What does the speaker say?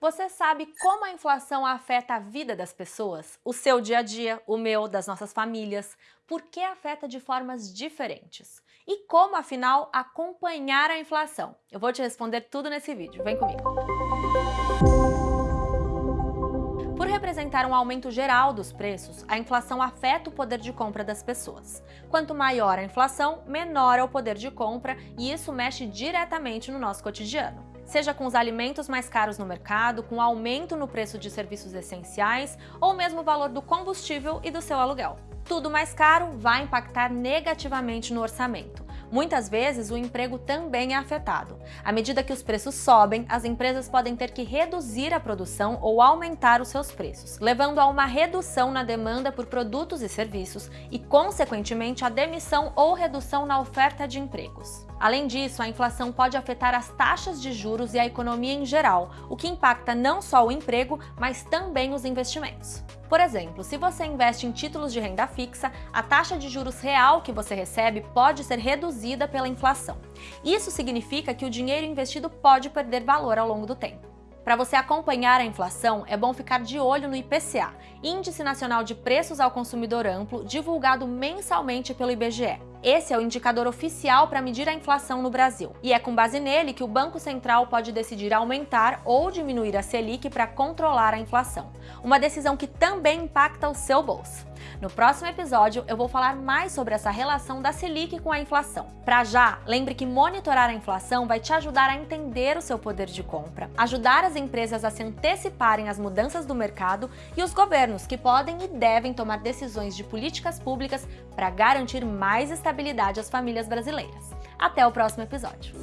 Você sabe como a inflação afeta a vida das pessoas? O seu dia a dia, o meu, das nossas famílias? Por que afeta de formas diferentes? E como, afinal, acompanhar a inflação? Eu vou te responder tudo nesse vídeo. Vem comigo! Por representar um aumento geral dos preços, a inflação afeta o poder de compra das pessoas. Quanto maior a inflação, menor é o poder de compra e isso mexe diretamente no nosso cotidiano seja com os alimentos mais caros no mercado, com aumento no preço de serviços essenciais ou mesmo o valor do combustível e do seu aluguel. Tudo mais caro vai impactar negativamente no orçamento. Muitas vezes, o emprego também é afetado. À medida que os preços sobem, as empresas podem ter que reduzir a produção ou aumentar os seus preços, levando a uma redução na demanda por produtos e serviços e, consequentemente, a demissão ou redução na oferta de empregos. Além disso, a inflação pode afetar as taxas de juros e a economia em geral, o que impacta não só o emprego, mas também os investimentos. Por exemplo, se você investe em títulos de renda fixa, a taxa de juros real que você recebe pode ser reduzida pela inflação. Isso significa que o dinheiro investido pode perder valor ao longo do tempo. Para você acompanhar a inflação, é bom ficar de olho no IPCA, Índice Nacional de Preços ao Consumidor Amplo, divulgado mensalmente pelo IBGE. Esse é o indicador oficial para medir a inflação no Brasil, e é com base nele que o Banco Central pode decidir aumentar ou diminuir a Selic para controlar a inflação, uma decisão que também impacta o seu bolso. No próximo episódio, eu vou falar mais sobre essa relação da Selic com a inflação. Para já, lembre que monitorar a inflação vai te ajudar a entender o seu poder de compra, ajudar as empresas a se anteciparem às mudanças do mercado e os governos que podem e devem tomar decisões de políticas públicas para garantir mais estabilidade às famílias brasileiras. Até o próximo episódio.